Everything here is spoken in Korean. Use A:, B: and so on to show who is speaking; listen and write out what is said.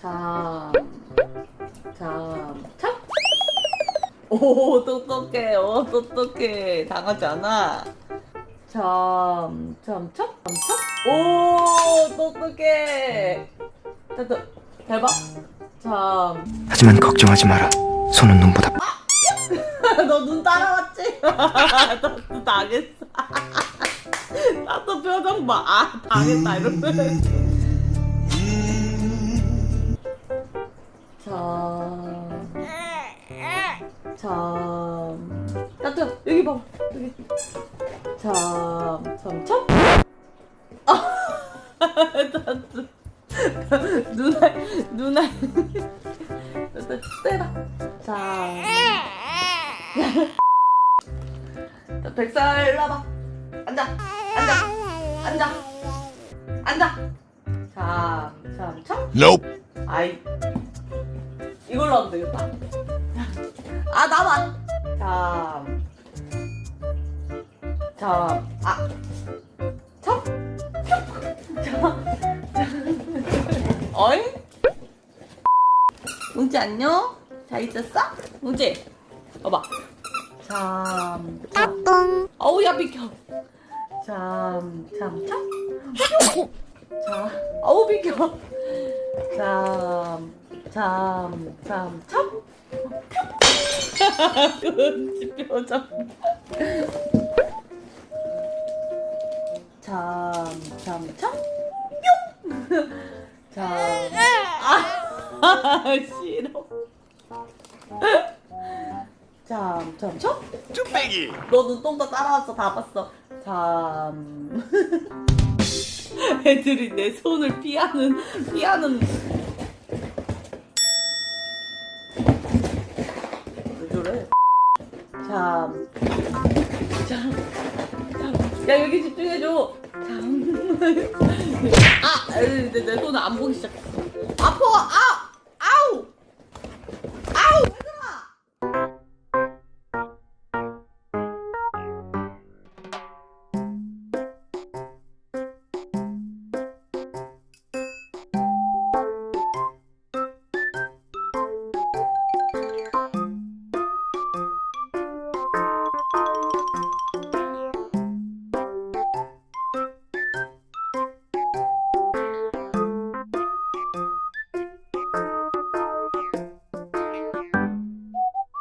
A: 참. 참. 참. 오, 똑똑해. 오, 똑똑해. 당하지 않아. 참. 참. 참. 참. 참. 오, 똑똑해. 됐다. 대박. 참.
B: 하지만 걱정하지 마라. 손은 눈보다
A: 너눈 따라왔지? 나도 당했어. 나도 표정 봐. 아, 당했다. 이러면. 참. 참. 따뜻 여기 봐. 여기. 참. 참. 참. 아. 따뜻. 누나, 누나. 따뜻, 때라. 참. 자, 백살 와봐. 앉아, 앉아, 앉아, 앉아. 참, 참, 참.
C: Nope.
A: 아이, 이걸로 하면 되겠다. 아, 나만. 참, 참, 아, 참, 참, 참. 어잉? 뭉지 안녕? 잘 있었어? 뭉지, 봐봐. 참, 참. 어우, 야, 비켜. 참, 참, 참. 자, 어우, 비켜. 참, 참, 참, 참. 끔찍 표정. 참, 참, 참. 뿅! 참. 아, 싫어. 참, 참, 참.
C: 쭈빼기.
A: 너는 똥다 따라왔어 다 봤어 참 애들이 내 손을 피하는 피하는 3 참. 야 여기 집중해줘 음. 아! 내손안 보기 시작했어